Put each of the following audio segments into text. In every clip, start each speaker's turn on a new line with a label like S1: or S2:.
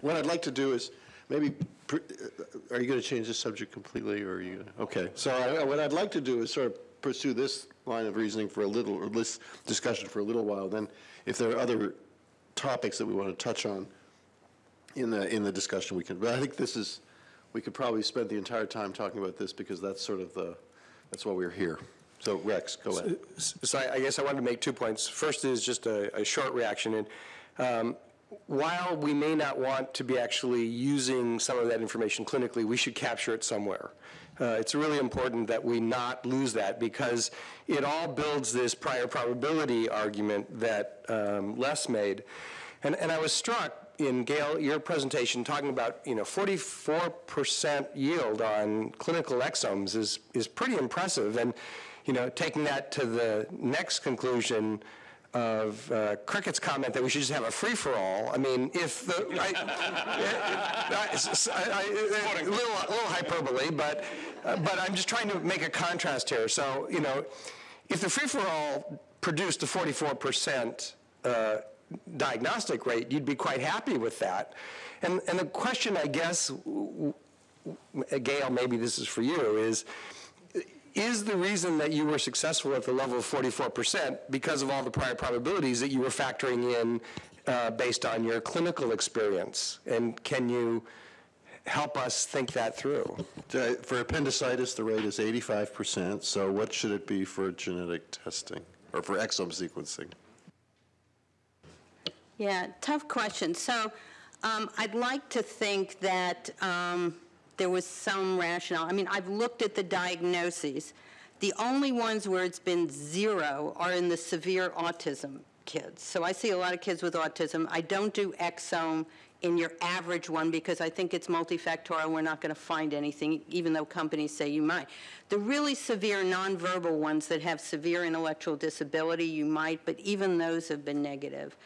S1: What I'd like to do is, maybe, uh, are you going to change the subject completely, or are you, gonna- okay. So I- what I'd like to do is sort of pursue this line of reasoning for a little, or this discussion for a little while, then if there are other topics that we want to touch on in the, in the discussion, we can, but I think this is, we could probably spend the entire time talking about this, because that's sort of the, that's why we're here. So Rex, go ahead.
S2: So I I guess I wanted to make two points. First is just a, a short reaction. And um, while we may not want to be actually using some of that information clinically, we should capture it somewhere. Uh, It's really important that we not lose that because it all builds this prior probability argument that um, Les made. And, and I was struck in Gail, your presentation, talking about, you know, 44% yield on clinical exomes is, is pretty impressive. And, you know, taking that to the next conclusion of uh, Cricket's comment that we should just have a free-for-all, I mean, if the, I, I- I- little, little hyperbole, but, uh, but I'm just trying to make a contrast here. So, you know, if the free-for-all produced a 44% uh, diagnostic rate, you'd be quite happy with that. And, and the question, I guess, Gail, maybe this is for you, is, is the reason that you were successful at the level of 44% because of all the prior probabilities that you were factoring in uh, based on your clinical experience? And can you help us think that through?
S1: For appendicitis, the rate is 85%, so what should it be for genetic testing, or for exome sequencing?
S3: Yeah, tough question. So um, I'd like to think that um, there was some rationale. I mean, I've looked at the diagnoses. The only ones where it's been zero are in the severe autism kids. So I see a lot of kids with autism. I don't do exome in your average one because I think it's multifactorial. We're not going to find anything, even though companies say you might. The really severe nonverbal ones that have severe intellectual disability, you might, but even those have been negative.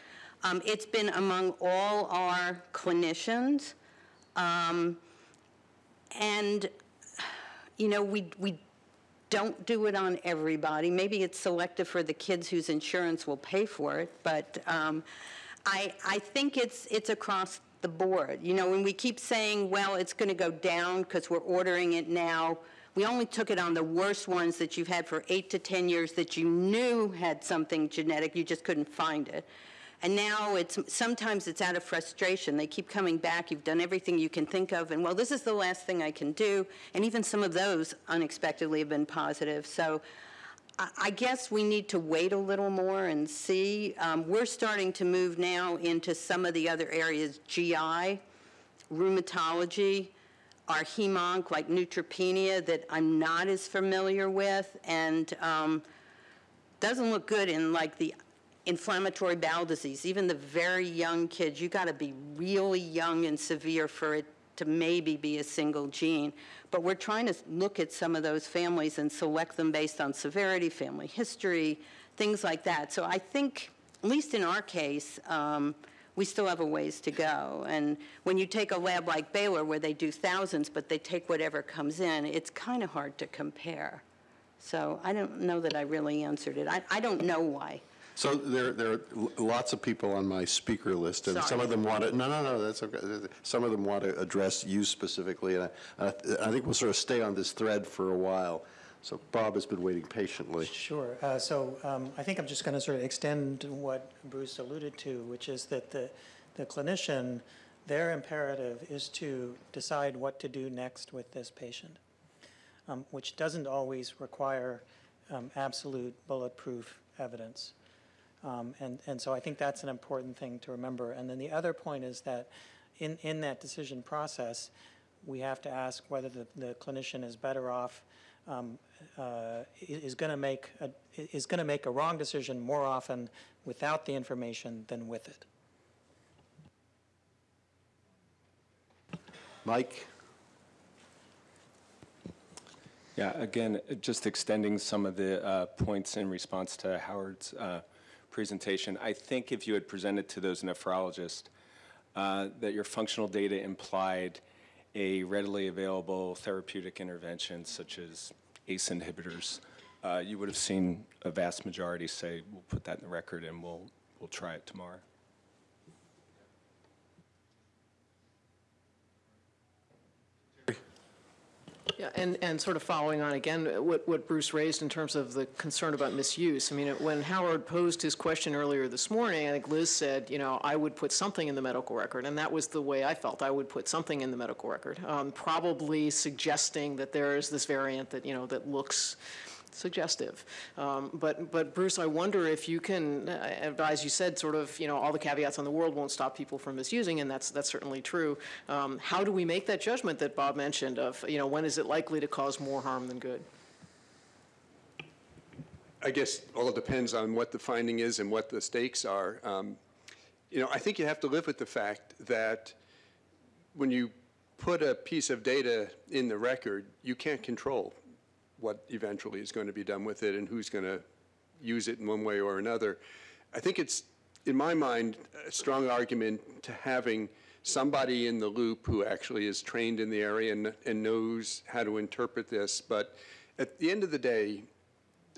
S3: Um, it's been among all our clinicians. Um, and, you know, we, we don't do it on everybody. Maybe it's selective for the kids whose insurance will pay for it, but um, I, I think it's, it's across the board. You know, when we keep saying, well, it's going to go down because we're ordering it now, we only took it on the worst ones that you've had for eight to 10 years that you knew had something genetic, you just couldn't find it. And now it's, sometimes it's out of frustration. They keep coming back, you've done everything you can think of, and well, this is the last thing I can do. And even some of those unexpectedly have been positive. So I- guess we need to wait a little more and see. Um, We're starting to move now into some of the other areas, GI, rheumatology, our hemonc, like neutropenia, that I'm not as familiar with, and um, doesn't look good in like the inflammatory bowel disease. Even the very young kids, you got to be really young and severe for it to maybe be a single gene. But we're trying to look at some of those families and select them based on severity, family history, things like that. So I think, at least in our case, um, we still have a ways to go. And when you take a lab like Baylor, where they do thousands, but they take whatever comes in, it's kind of hard to compare. So I don't know that I really answered it. I, I don't know why.
S1: So there, there are lots of people on my speaker list, and some of them want to, no, no, no, that's okay. Some of them want to address you specifically, and I, I think we'll sort of stay on this thread for a while. So Bob has been waiting patiently.
S4: Sure. Uh, So um, I think I'm just going to sort of extend what Bruce alluded to, which is that the, the clinician, their imperative is to decide what to do next with this patient, um, which doesn't always require um, absolute bulletproof evidence. Um, And, and so I think that's an important thing to remember. And then the other point is that in, in that decision process, we have to ask whether the, the clinician is better off, um, uh, is going to make, a- is going to make a wrong decision more often without the information than with it.
S1: Mike?
S5: Yeah, again, uh, just extending some of the uh, points in response to Howard's uh, presentation. I think if you had presented to those nephrologists uh, that your functional data implied a readily available therapeutic intervention such as ACE inhibitors, uh, you would have seen a vast majority say, we'll put that in the record and we'll, we'll try it tomorrow.
S6: Yeah, and, and sort of following on again, what, what Bruce raised in terms of the concern about misuse. I mean, when Howard posed his question earlier this morning, I think Liz said, you know, I would put something in the medical record, and that was the way I felt. I would put something in the medical record, um, probably suggesting that there is this variant that, you know, that looks suggestive. Um, But, but Bruce, I wonder if you can, uh, as you said, sort of, you know, all the caveats in the world won't stop people from misusing, and that's, that's certainly true. Um, How do we make that judgment that Bob mentioned of, you know, when is it likely to cause more harm than good?
S7: I guess all depends on what the finding is and what the stakes are. Um, You know, I think you have to live with the fact that when you put a piece of data in the record, you can't control what eventually is going to be done with it and who's going to use it in one way or another. I think it's, in my mind, a strong argument to having somebody in the loop who actually is trained in the area and, and knows how to interpret this. But at the end of the day,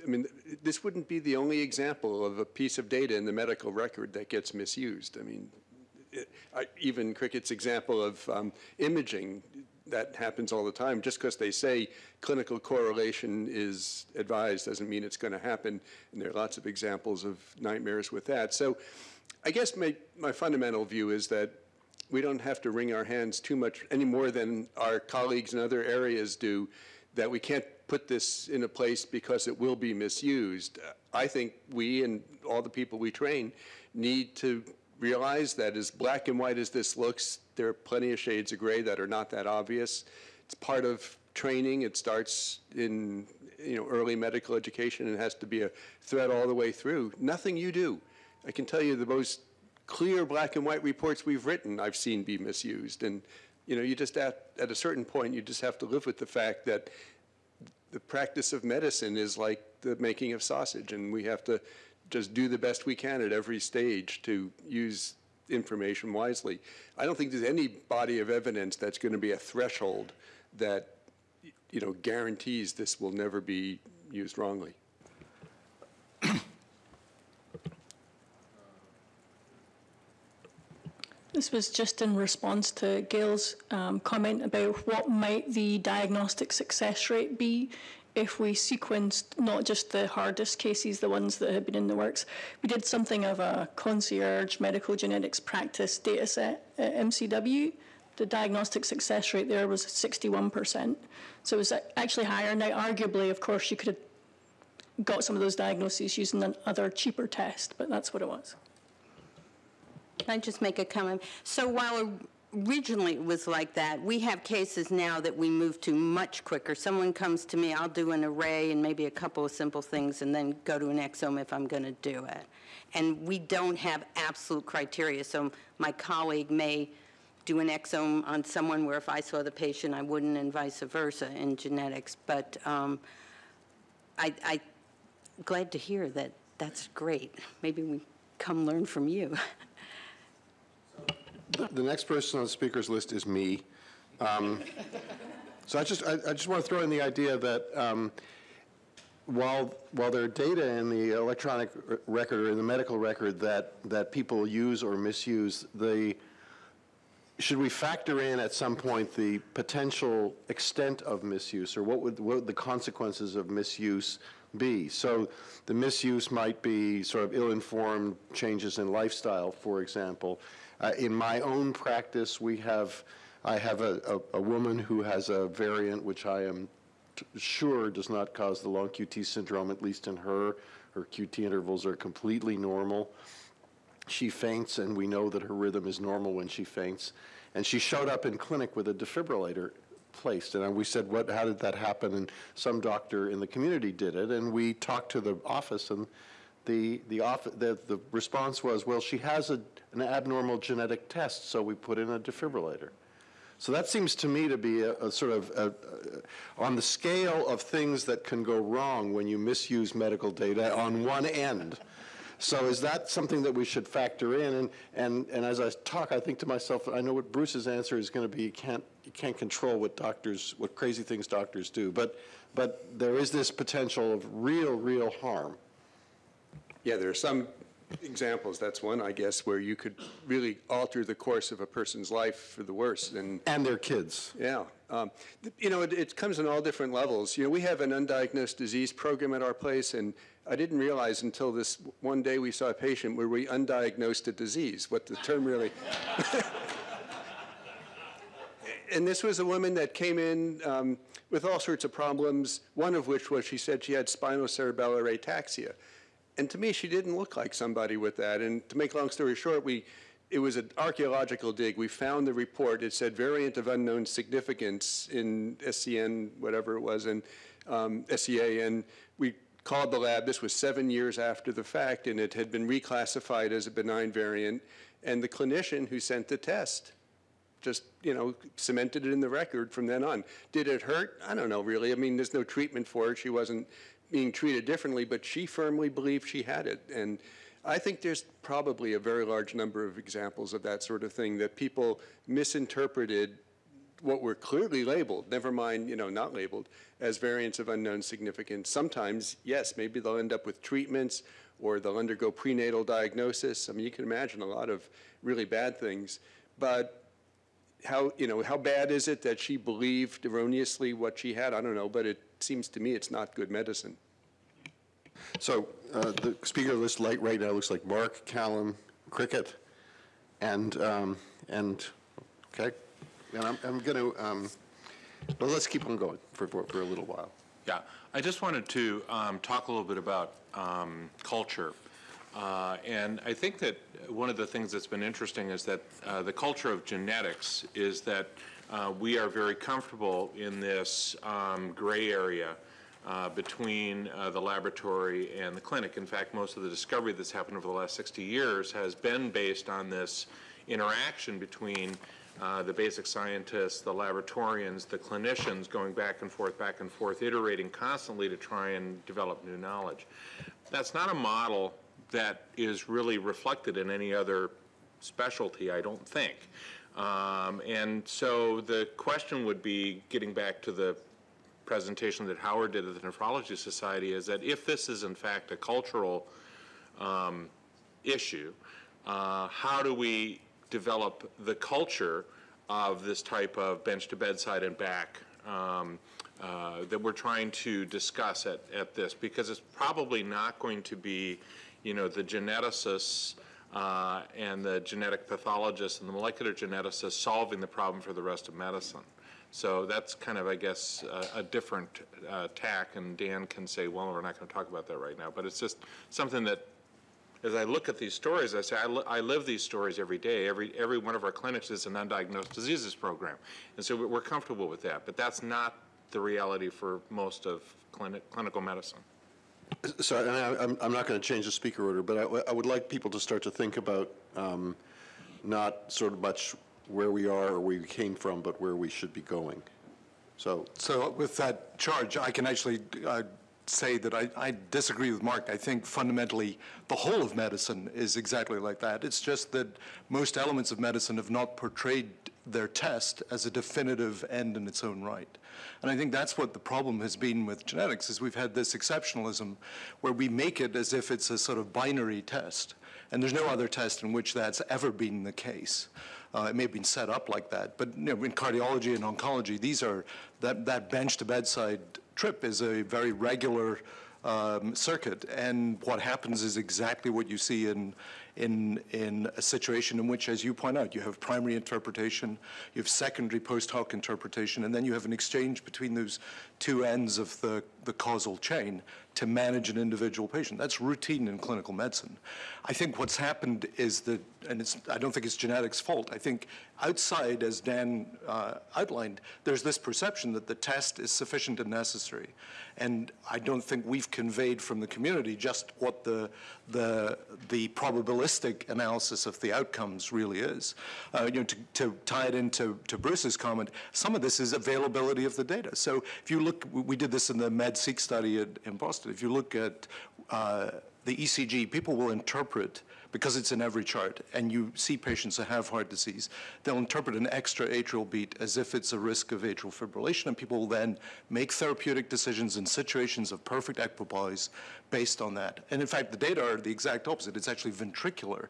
S7: I mean, this wouldn't be the only example of a piece of data in the medical record that gets misused. I mean, it- I- even Cricket's example of um, imaging, that happens all the time. Just because they say clinical correlation is advised doesn't mean it's going to happen, and there are lots of examples of nightmares with that. So I guess my, my fundamental view is that we don't have to wring our hands too much, any more than our colleagues in other areas do, that we can't put this in a place because it will be misused. I think we and all the people we train need to realize that as black and white as this looks, there are plenty of shades of gray that are not that obvious. It's part of training. It starts in you know early medical education and has to be a thread all the way through. Nothing you do. I can tell you the most clear black and white reports we've written I've seen be misused. And you know, you just at, at a certain point you just have to live with the fact that the practice of medicine is like the making of sausage, and we have to just do the best we can at every stage to use information wisely. I don't think there's any body of evidence that's going to be a threshold that, you know, guarantees this will never be used wrongly.
S8: This was just in response to Gail's um, comment about what might the diagnostic success rate be if we sequenced not just the hardest cases, the ones that had been in the works. We did something of a concierge medical genetics practice data set at MCW. The diagnostic success rate there was 61%. So it was uh, actually higher. Now, arguably, of course, you could have got some of those diagnoses using another cheaper test, but that's what it was.
S3: Can I just make a comment? So while originally it was like that, we have cases now that we move to much quicker. Someone comes to me, I'll do an array and maybe a couple of simple things and then go to an exome if I'm going to do it. And we don't have absolute criteria. So my colleague may do an exome on someone where if I saw the patient, I wouldn't and vice versa in genetics. But um, I, I glad to hear that that's great. Maybe we come learn from you.
S1: The next person on the speaker's list is me. Um, So I just, I I just want to throw in the idea that um, while, while there are data in the electronic record or in the medical record that, that people use or misuse, the, should we factor in at some point the potential extent of misuse, or what would, what would the consequences of misuse be? So the misuse might be sort of ill-informed changes in lifestyle, for example. Uh, In my own practice, we have, I have a, a- a woman who has a variant which I am sure does not cause the long QT syndrome, at least in her. Her QT intervals are completely normal she faints, and we know that her rhythm is normal when she faints. And she showed up in clinic with a defibrillator placed, and we said, "What? How did that happen?" And some doctor in the community did it, and we talked to the office, and the the office the, the response was, "Well, she has a, an abnormal genetic test, so we put in a defibrillator." So that seems to me to be a, a sort of a, a, on the scale of things that can go wrong when you misuse medical data on one end. So is that something that we should factor in? And, and, and as I talk, I think to myself, I know what Bruce's answer is going to be. You can't, you can't control what doctors, what crazy things doctors do. But, but there is this potential of real, real harm.
S7: Yeah, there are some examples. That's one, I guess, where you could really alter the course of a person's life for the worse. And
S1: And their kids.
S7: yeah, um, you know, it, it comes in all different levels. You know, we have an undiagnosed disease program at our place, and I didn't realize until this one day we saw a patient where we undiagnosed a disease, what the term really. and this was a woman that came in um, with all sorts of problems, one of which was she said she had spinocerebellar ataxia. And to me, she didn't look like somebody with that. And to make a long story short, we, it was an archaeological dig. We found the report. It said variant of unknown significance in SCN, whatever it was, and um, SCA. And we called the lab. This was seven years after the fact, and it had been reclassified as a benign variant. And the clinician who sent the test just, you know, cemented it in the record from then on. Did it hurt? I don't know, really. I mean, there's no treatment for it. She wasn't being treated differently, but she firmly believed she had it. And I think there's probably a very large number of examples of that sort of thing that people misinterpreted what were clearly labeled, never mind, you know, not labeled, as variants of unknown significance. Sometimes, yes, maybe they'll end up with treatments or they'll undergo prenatal diagnosis. I mean, you can imagine a lot of really bad things. But how, you know, how bad is it that she believed erroneously what she had? I don't know, but it seems to me it's not good medicine.
S1: So uh, the speaker list light right now looks like Mark, Calum, Cricket, and, um, and, okay? And I'm, I'm going to, well, let's keep on going for, for for a little while.
S9: Yeah, I just wanted to um, talk a little bit about um, culture. Uh, And I think that one of the things that's been interesting is that uh, the culture of genetics is that uh, we are very comfortable in this um, gray area uh, between uh, the laboratory and the clinic. In fact, most of the discovery that's happened over the last 60 years has been based on this interaction between uh, the basic scientists, the laboratorians, the clinicians going back and forth, back and forth, iterating constantly to try and develop new knowledge. That's not a model that is really reflected in any other specialty, I don't think. Um, and so the question would be, getting back to the presentation that Howard did at the Nephrology Society, is that if this is in fact a cultural um, issue, uh, how do we develop the culture of this type of bench to bedside and back um, uh, that we're trying to discuss at, at this? Because it's probably not going to be, you know, the geneticists uh, and the genetic pathologists and the molecular geneticists solving the problem for the rest of medicine. So that's kind of, I guess, a, a different uh, tack, and Dan can say, well, we're not going to talk about that right now. But it's just something that as I look at these stories, I say, I, li- I live these stories every day. Every, every one of our clinics is an undiagnosed diseases program. And so we're comfortable with that. But that's not the reality for most of clinic, clinical medicine.
S1: So, I, I'm, I'm not going to change the speaker order, but I would like people to start to think about um, not sort of much where we are or where we came from, but where we should be going. So,
S10: So with that charge, I can actually uh, say that I, I disagree with Mark. I think fundamentally the whole of medicine is exactly like that. It's just that most elements of medicine have not portrayed their test as a definitive end in its own right. And I think that's what the problem has been with genetics, is we've had this exceptionalism where we make it as if it's a sort of binary test. And there's no other test in which that's ever been the case. Uh, it may have been set up like that, but you know, in cardiology and oncology, these are that that bench to bedside trip is a very regular um, circuit, and what happens is exactly what you see in in in a situation in which, as you point out, you have primary interpretation, you have secondary post hoc interpretation, and then you have an exchange between those two ends of the the causal chain to manage an individual patient. That's routine in clinical medicine. I think what's happened is that, and it's, I don't think it's genetics' fault. I think outside, as Dan uh, outlined, there's this perception that the test is sufficient and necessary. And I don't think we've conveyed from the community just what the, the, the probabilistic analysis of the outcomes really is. Uh, you know, to, to tie it into to Bruce's comment, some of this is availability of the data. So if you look, we did this in the MedSeq study at, in Boston. If you look at uh, the ECG, people will interpret, because it's in every chart, and you see patients that have heart disease, they'll interpret an extra atrial beat as if it's a risk of atrial fibrillation, and people will then make therapeutic decisions in situations of perfect equipoise based on that. And in fact, the data are the exact opposite. It's actually ventricular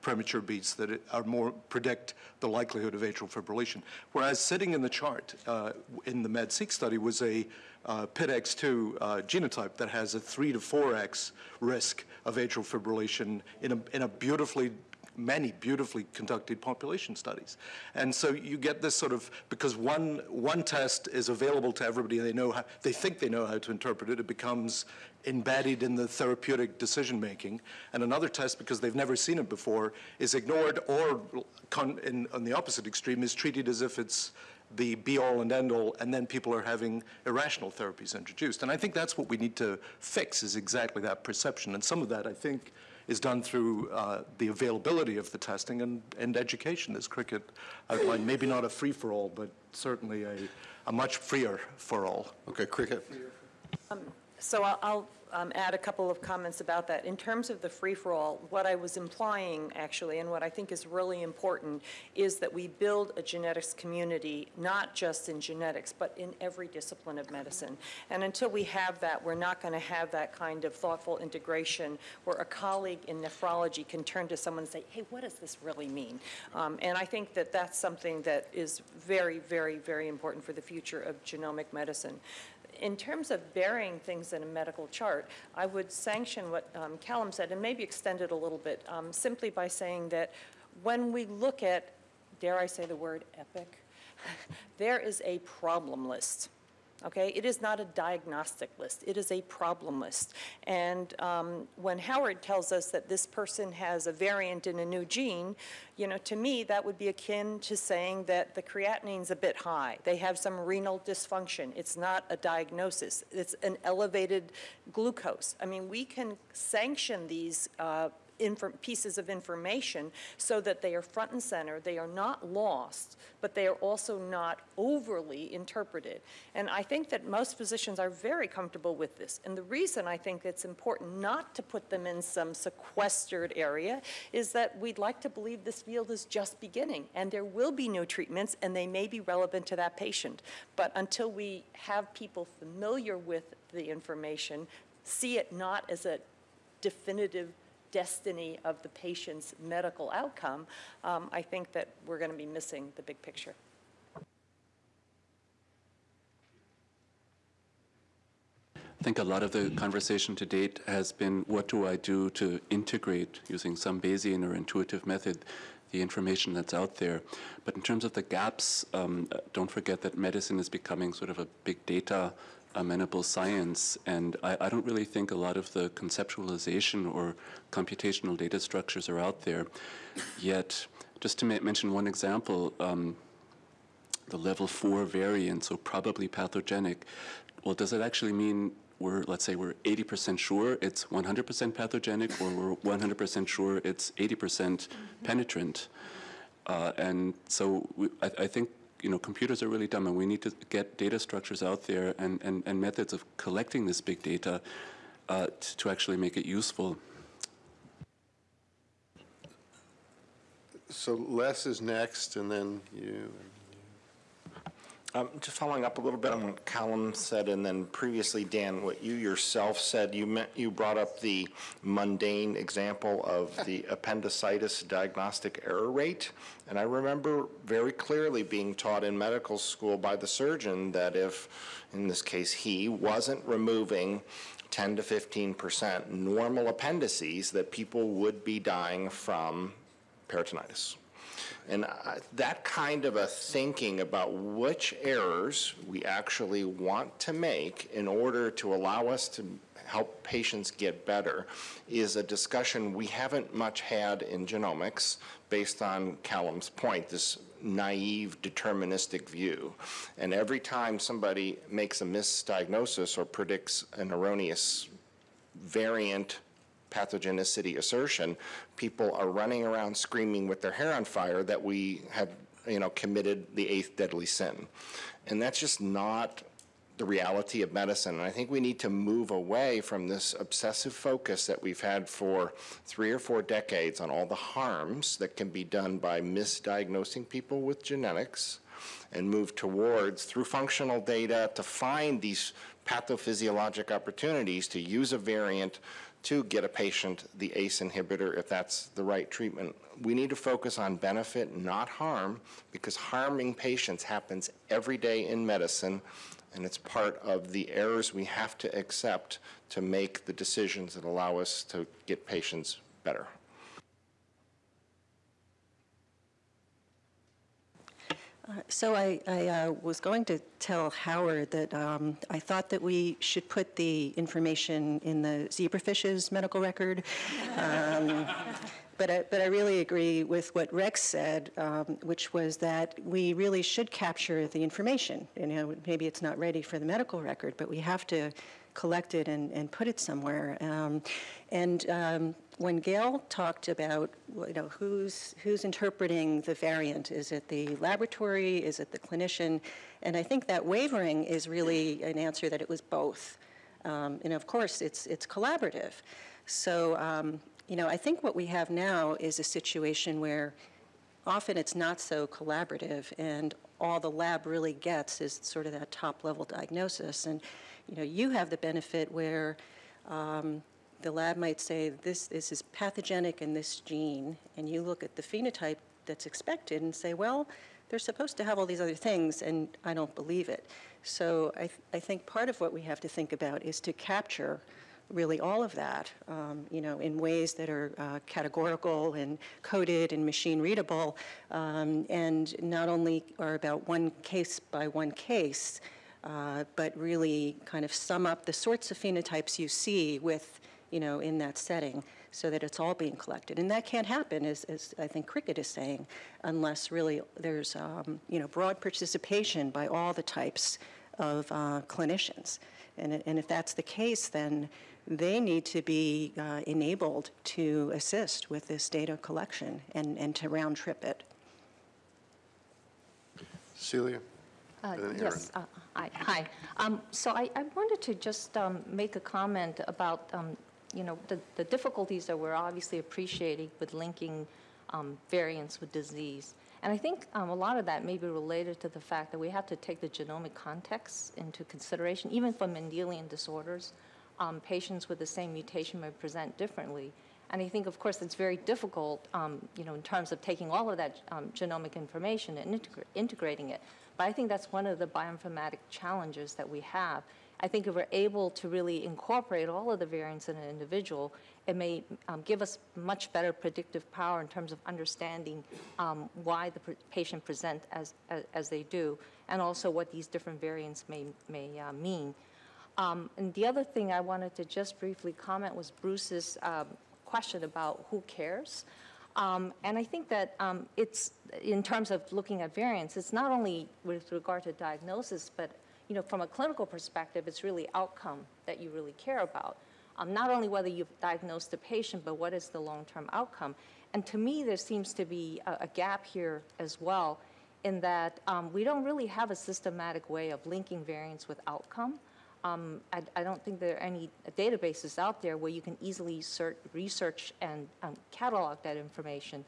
S10: premature beats that are more predict the likelihood of atrial fibrillation. Whereas sitting in the chart uh, in the MedSeq study was a uh, PITX2 uh, genotype that has a three to four x risk of atrial fibrillation in a, in a beautifully many beautifully conducted population studies. And so you get this sort of, because one, one test is available to everybody, and they know how, they think they know how to interpret it, it becomes embedded in the therapeutic decision-making. And another test, because they've never seen it before, is ignored or, in, on the opposite extreme, is treated as if it's the be-all and end-all, and then people are having irrational therapies introduced. And I think that's what we need to fix, is exactly that perception. And some of that, I think, is done through uh, the availability of the testing and, and education, as Cricket outlined. Maybe not a free-for-all, but certainly a, a much freer for all.
S1: Okay, Cricket?
S11: So I'll- I'll um, add a couple of comments about that. In terms of the free-for-all, what I was implying, actually, and what I think is really important, is that we build a genetics community, not just in genetics, but in every discipline of medicine. And until we have that, we're not going to have that kind of thoughtful integration where a colleague in nephrology can turn to someone and say, hey, what does this really mean? Um, And I think that that's something that is very, very, very important for the future of genomic medicine in terms of burying things in a medical chart, I would sanction what um, Calum said and maybe extend it a little bit um, simply by saying that when we look at, dare I say the word epic, there is a problem list. Okay, it is not a diagnostic list. It is a problem list. And um, when Howard tells us that this person has a variant in a new gene, you know, to me, that would be akin to saying that the creatinine's a bit high. They have some renal dysfunction. It's not a diagnosis. It's an elevated glucose. I mean, we can sanction these uh, pieces of information so that they are front and center, they are not lost, but they are also not overly interpreted. And I think that most physicians are very comfortable with this. And the reason I think it's important not to put them in some sequestered area is that we'd like to believe this field is just beginning, and there will be new treatments, and they may be relevant to that patient. But until we have people familiar with the information, see it not as a definitive destiny of the patient's medical outcome, um, I think that we're going to be missing the big picture.
S12: I think a lot of the conversation to date has been what do I do to integrate using some Bayesian or intuitive method the information that's out there. But in terms of the gaps, um, don't forget that medicine is becoming sort of a big data amenable science, and I, I, don't really think a lot of the conceptualization or computational data structures are out there yet. Just to mention one example, um, the level four variant, so probably pathogenic. Well, does it actually mean we're, let's say we're 80% sure it's 100% pathogenic, or we're 100% sure it's 80% penetrant? Uh, and so we, I, I think you know, computers are really dumb, and we need to get data structures out there and, and, and methods of collecting this big data uh, to actually make it useful.
S1: So Les is next, and then you.
S13: Um, just following up a little bit on what Calum said, and then previously, Dan, what you yourself said, you meant, you brought up the mundane example of the appendicitis diagnostic error rate. And I remember very clearly being taught in medical school by the surgeon that if, in this case, he wasn't removing 10 to 15 percent normal appendices, that people would be dying from peritonitis. And that kind of a thinking about which errors we actually want to make in order to allow us to help patients get better is a discussion we haven't much had in genomics based on Calum's point, this naive deterministic view. And every time somebody makes a misdiagnosis or predicts an erroneous variant pathogenicity assertion, people are running around screaming with their hair on fire that we have, you know, committed the eighth deadly sin. And that's just not the reality of medicine. And I think we need to move away from this obsessive focus that we've had for three or four decades on all the harms that can be done by misdiagnosing people with genetics and move towards, through functional data, to find these pathophysiologic opportunities to use a variant to get a patient the ACE inhibitor if that's the right treatment. We need to focus on benefit, not harm, because harming patients happens every day in medicine, and it's part of the errors we have to accept to make the decisions that allow us to get patients better.
S14: So I, I uh, was going to tell Howard that um, I thought that we should put the information in the zebrafish's medical record. Um, but, I, but I really agree with what Rex said, um, which was that we really should capture the information. You know, maybe it's not ready for the medical record, but we have to collect it and, and put it somewhere. Um, and um, when Gail talked about, you know, who's, who's interpreting the variant, is it the laboratory, is it the clinician? And I think that wavering is really an answer that it was both. Um, and of course, it's, it's collaborative. So, um, you know, I think what we have now is a situation where often it's not so collaborative and all the lab really gets is sort of that top level diagnosis. And you know, you have the benefit where um, the lab might say this, this is pathogenic in this gene, and you look at the phenotype that's expected and say, well, they're supposed to have all these other things, and I don't believe it. So I, th I think part of what we have to think about is to capture really all of that, um, you know, in ways that are uh, categorical and coded and machine readable, um, and not only are about one case by one case, uh, but really kind of sum up the sorts of phenotypes you see with, you know, in that setting so that it's all being collected. And that can't happen, as, as I think Cricket is saying, unless really there's, um, you know, broad participation by all the types of uh, clinicians. And, and if that's the case, then they need to be uh, enabled to assist with this data collection and, and to round trip it.
S1: Celia?
S15: Uh, Yes, uh, hi. hi. Um, So I I wanted to just um, make a comment about, um, you know, the the difficulties that we're obviously appreciating with linking um, variants with disease. And I think um, a lot of that may be related to the fact that we have to take the genomic context into consideration, even for Mendelian disorders. um, Patients with the same mutation may present differently. And I think, of course, it's very difficult, um, you know, in terms of taking all of that um, genomic information and integra- integrating it. But I think that's one of the bioinformatic challenges that we have. I think if we're able to really incorporate all of the variants in an individual, it may um, give us much better predictive power in terms of understanding um, why the patient present as, as, as they do, and also what these different variants may, may uh, mean. Um, and the other thing I wanted to just briefly comment was Bruce's um, question about who cares. Um, and I think that um, it's, in terms of looking at variants, it's not only with regard to diagnosis, but you know, from a clinical perspective, it's really outcome that you really care about. Um, not only whether you've diagnosed the patient, but what is the long-term outcome. And to me, there seems to be a, a gap here as well, in that um, we don't really have a systematic way of linking variants with outcome. Um, I, I, don't think there are any databases out there where you can easily search, research and um, catalog that information.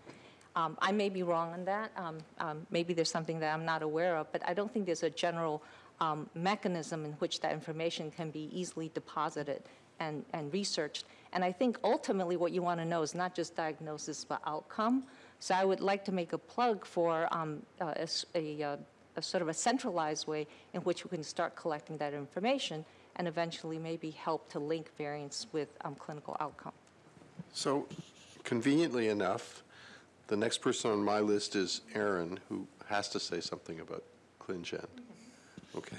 S15: Um, I may be wrong on that. Um, um, maybe there's something that I'm not aware of, but I don't think there's a general um, mechanism in which that information can be easily deposited and, and researched. And I think ultimately what you want to know is not just diagnosis, but outcome. So I would like to make a plug for uh, a, a, a a sort of a centralized way in which we can start collecting that information and eventually maybe help to link variants with um, clinical outcome.
S1: So conveniently enough, the next person on my list is Aaron, who has to say something about ClinGen. Okay.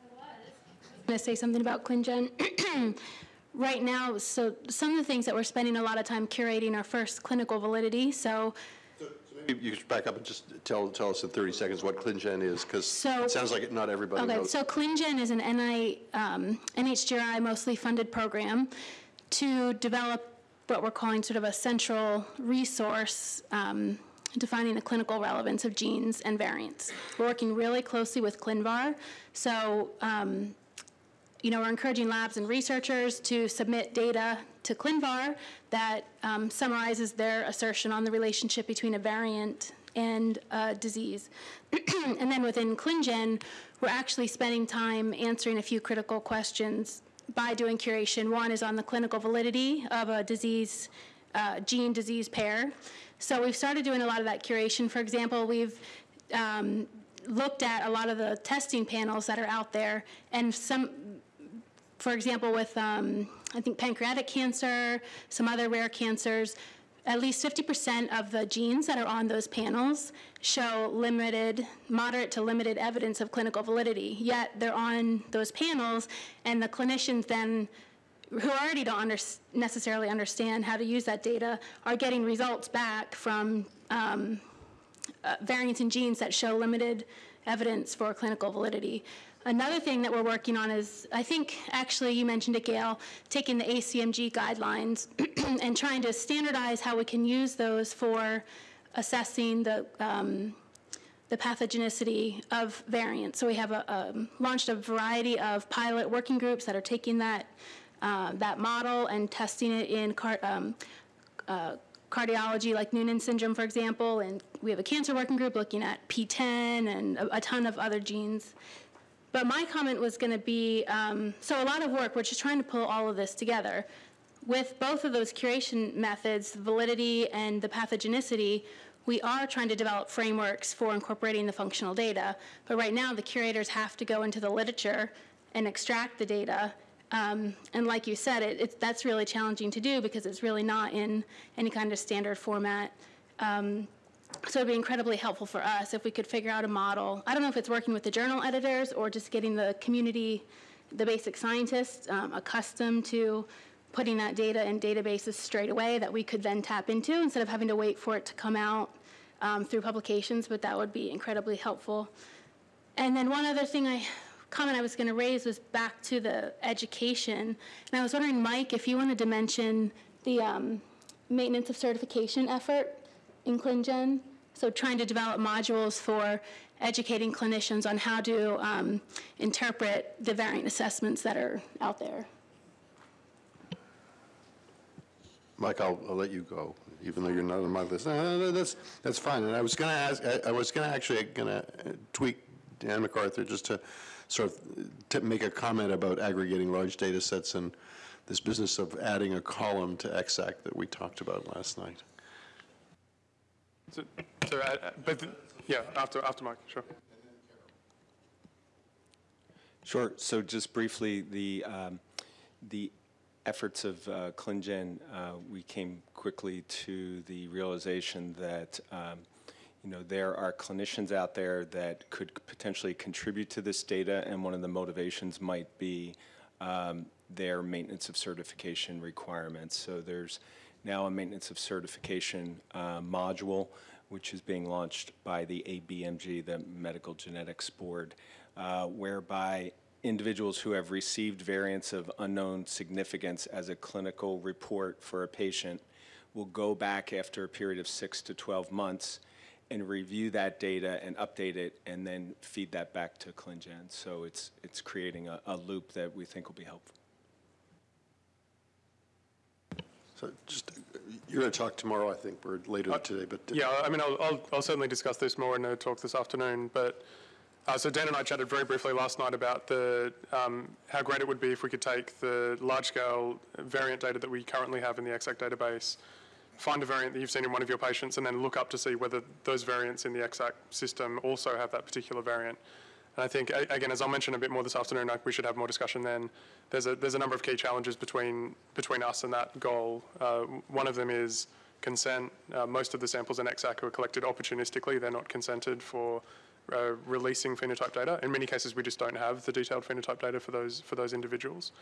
S16: I'm going to say something about ClinGen. right now, so some of the things that we're spending a lot of time curating are first clinical validity. So
S1: Maybe you could back up and just tell, tell us in 30 seconds what ClinGen is, because
S16: So-
S1: it sounds like not everybody
S16: Okay,
S1: knows.
S16: so ClinGen is an NI, um, NHGRI mostly funded program to develop what we're calling sort of a central resource um, defining the clinical relevance of genes and variants. We're working really closely with ClinVar. So, um, you know, we're encouraging labs and researchers to submit data to ClinVar that um, summarizes their assertion on the relationship between a variant and a disease. and then within ClinGen, we're actually spending time answering a few critical questions by doing curation. One is on the clinical validity of a disease, uh, gene disease pair. So we've started doing a lot of that curation. For example, we've um, looked at a lot of the testing panels that are out there, and some, for example, with um, I think pancreatic cancer, some other rare cancers, at least 50% of the genes that are on those panels show limited, moderate to limited evidence of clinical validity. Yet they're on those panels, and the clinicians then, who already don't under, necessarily understand how to use that data, are getting results back from um, uh, variants in genes that show limited evidence for clinical validity. Another thing that we're working on is, I think, actually, you mentioned it, Gail, taking the ACMG guidelines and trying to standardize how we can use those for assessing the um, the pathogenicity of variants. So we have a, um, launched a variety of pilot working groups that are taking that uh, that model and testing it in car, um, uh, cardiology, like Noonan syndrome, for example. And we have a cancer working group looking at PTEN and a, a ton of other genes. But my comment was going to be um, so a lot of work, we're just trying to pull all of this together. With both of those curation methods, validity and the pathogenicity, we are trying to develop frameworks for incorporating the functional data. But right now, the curators have to go into the literature and extract the data. Um, and like you said, it, it, that's really challenging to do because it's really not in any kind of standard format. Um, so it'd be incredibly helpful for us if we could figure out a model. I don't know if it's working with the journal editors or just getting the community, the basic scientists, um, accustomed to putting that data in databases straight away that we could then tap into instead of having to wait for it to come out um, through publications, but that would be incredibly helpful. And then one other thing I comment I was going to raise was back to the education. And I was wondering, Mike, if you wanted to mention the um, maintenance of certification effort in ClinGen. So trying to develop modules for educating clinicians on how to um, interpret the variant assessments that are out there.
S1: Mike, I'll, I'll let you go, even though you're not on my list. No, no, no, that's, that's fine. And I was going to ask, I, I was going to actually going to tweak Dan MacArthur just to sort of to make a comment about aggregating large data sets and this business of adding a column to EXAC that we talked about last night.
S17: So, so uh, but the, yeah, after after Mike, sure.
S5: Sure. So just briefly, the um, the efforts of uh, ClinGen, uh, we came quickly to the realization that um, you know there are clinicians out there that could potentially contribute to this data, and one of the motivations might be um, their maintenance of certification requirements. So there's now a maintenance of certification uh, module, which is being launched by the ABMG, the Medical Genetics Board, uh, whereby individuals who have received variants of unknown significance as a clinical report for a patient will go back after a period of six to 12 months and review that data and update it and then feed that back to ClinGen. So it's, it's creating a, a loop that we think will be helpful.
S1: So just, you're going to talk tomorrow, I think, or later today, but.
S17: Yeah, I mean, I'll, I'll, I'll certainly discuss this more in a talk this afternoon, but uh, so Dan and I chatted very briefly last night about the um, how great it would be if we could take the large-scale variant data that we currently have in the EXAC database, find a variant that you've seen in one of your patients, and then look up to see whether those variants in the EXAC system also have that particular variant. And I think, again, as I'll mention a bit more this afternoon, we should have more discussion then. There's a, there's a number of key challenges between, between us and that goal. Uh, one of them is consent. Uh, most of the samples in EXAC are collected opportunistically. They're not consented for uh, releasing phenotype data. In many cases, we just don't have the detailed phenotype data for those, for those individuals.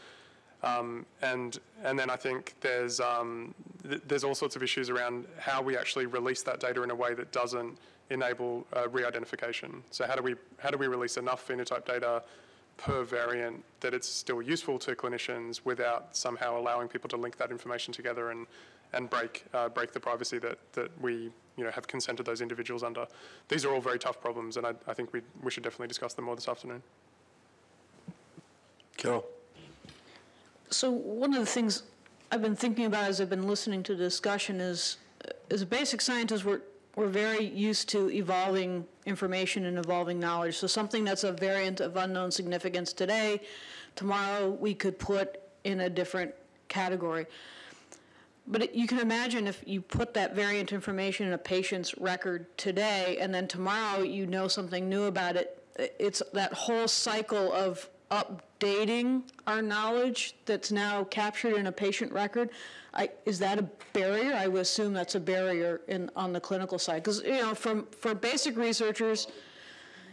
S17: Um, and and then I think there's um, th there's all sorts of issues around how we actually release that data in a way that doesn't enable uh, re-identification. So how do we how do we release enough phenotype data per variant that it's still useful to clinicians without somehow allowing people to link that information together and and break uh, break the privacy that that we you know have consented those individuals under. These are all very tough problems, and I, I think we we should definitely discuss them more this afternoon.
S1: Carol?
S18: So one of the things I've been thinking about as I've been listening to the discussion is, uh, as a basic scientist, we're, we're very used to evolving information and evolving knowledge. So something that's a variant of unknown significance today, tomorrow we could put in a different category. But it, you can imagine if you put that variant information in a patient's record today, and then tomorrow you know something new about it, it's that whole cycle of updating our knowledge that's now captured in a patient record. I, is that a barrier? I would assume that's a barrier in, on the clinical side. Because, you know, from, for basic researchers,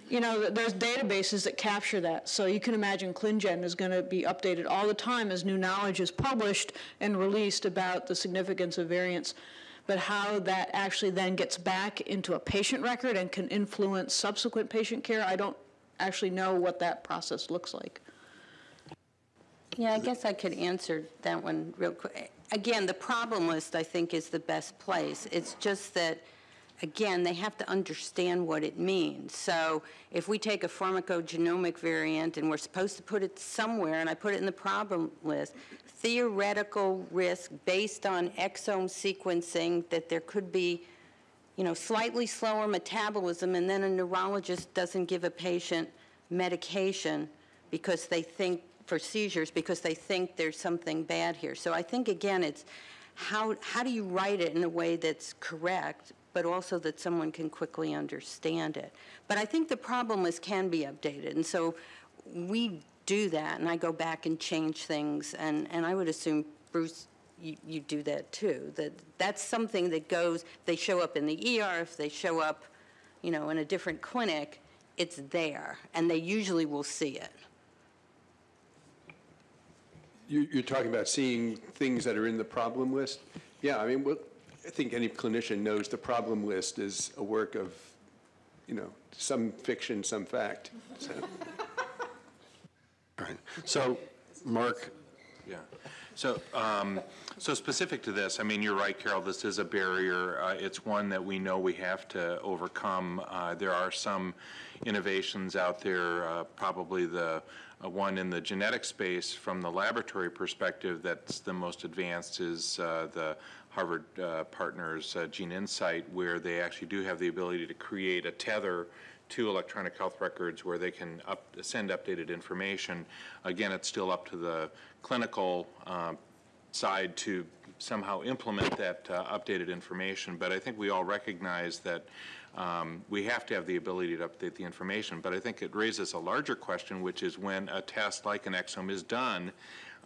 S18: you know, there's databases that capture that. So you can imagine ClinGen is going to be updated all the time as new knowledge is published and released about the significance of variants. But how that actually then gets back into a patient record and can influence subsequent patient care, I don't actually know what that process looks like.
S3: Yeah, I guess I could answer that one real quick. Again, the problem list, I think, is the best place. It's just that, again, they have to understand what it means. So if we take a pharmacogenomic variant and we're supposed to put it somewhere, and I put it in the problem list, theoretical risk based on exome sequencing that there could be you know, slightly slower metabolism, and then a neurologist doesn't give a patient medication because they think, for seizures, because they think there's something bad here. So I think, again, it's how, how do you write it in a way that's correct, but also that someone can quickly understand it. But I think the problem is can be updated, and so we do that, and I go back and change things, and, and I would assume Bruce you, you do that too. That that's something that goes. They show up in the ER. If they show up, you know, in a different clinic, it's there, and they usually will see it.
S7: You, you're talking about seeing things that are in the problem list? Yeah, I mean, what, I think any clinician knows the problem list is a work of, you know, some fiction, some fact. So.
S1: All right. So, Mark?
S9: Yeah. So, um, so specific to this, I mean, you're right, Carol, this is a barrier. Uh, it's one that we know we have to overcome. Uh, there are some innovations out there, uh, probably the uh, one in the genetic space from the laboratory perspective that's the most advanced is uh, the Harvard uh, partners Gene Insight, where they actually do have the ability to create a tether to electronic health records where they can up, send updated information. Again, it's still up to the clinical uh, side to somehow implement that uh, updated information, but I think we all recognize that um, we have to have the ability to update the information. But I think it raises a larger question, which is when a test like an exome is done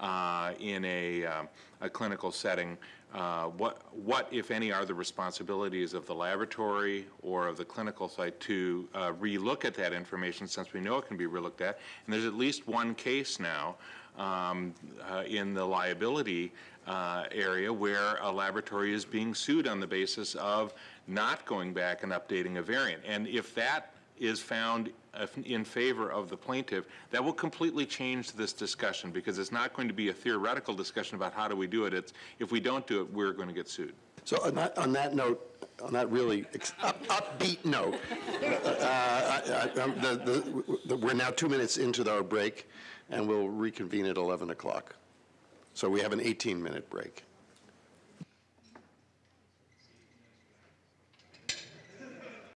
S9: uh, in a, uh, a clinical setting, uh, what, what, if any, are the responsibilities of the laboratory or of the clinical site to uh, relook at that information since we know it can be relooked at? And there's at least one case now um, uh, in the liability uh, area where a laboratory is being sued on the basis of not going back and updating a variant. And if that is found in favor of the plaintiff, that will completely change this discussion because it's not going to be a theoretical discussion about how do we do it. It's if we don't do it, we're going to get sued.
S1: So on that, on that note, on that really up, upbeat note, uh, I, I, um, the, the, we're now two minutes into our break, and we'll reconvene at 11 o'clock. So we have an 18-minute break.